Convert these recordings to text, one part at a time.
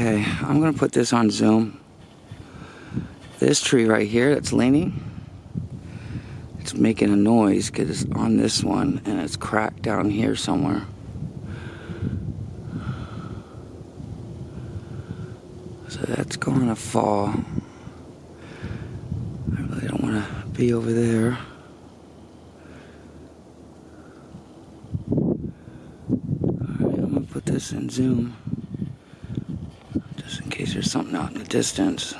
Okay, I'm gonna put this on zoom. This tree right here that's leaning, it's making a noise because it's on this one and it's cracked down here somewhere. So that's going to fall. I really don't want to be over there. Alright, I'm going to put this in zoom. Just in case there's something out in the distance.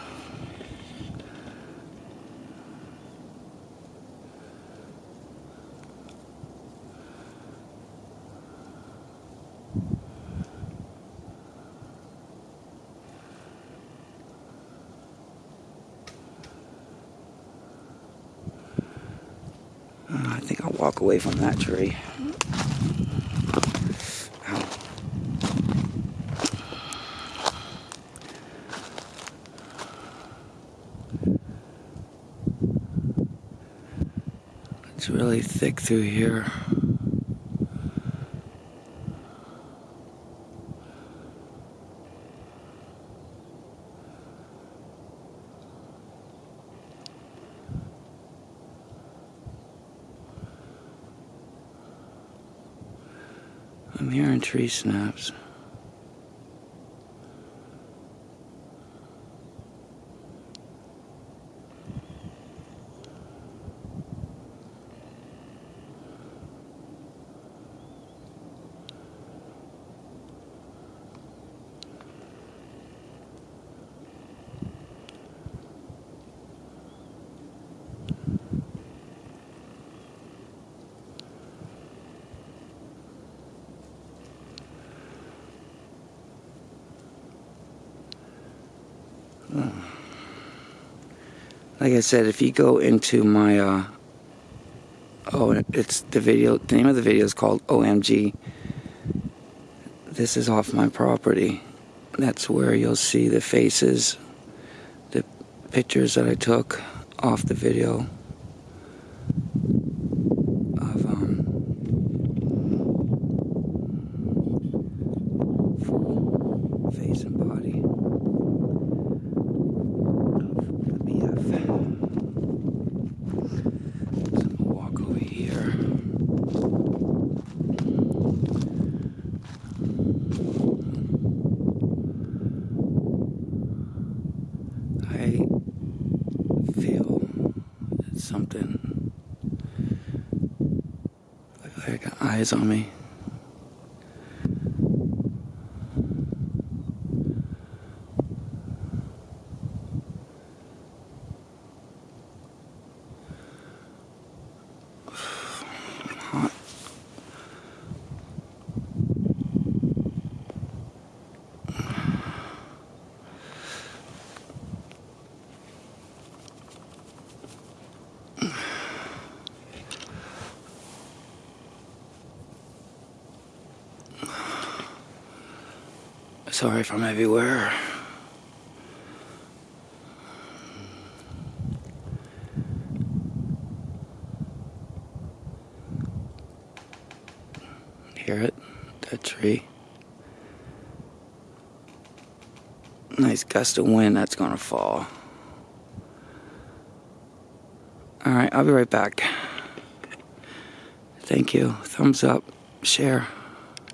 Uh, I think I'll walk away from that tree. It's really thick through here. I'm hearing tree snaps. Like I said, if you go into my, uh, oh, it's the video, the name of the video is called OMG. This is off my property. That's where you'll see the faces, the pictures that I took off the video of, um, full face and body. of the BF. So I'm gonna walk over here. I feel that something like eyes on me. Sorry I'm everywhere. Hear it? That tree. Nice gust of wind that's gonna fall. Alright, I'll be right back. Thank you. Thumbs up. Share.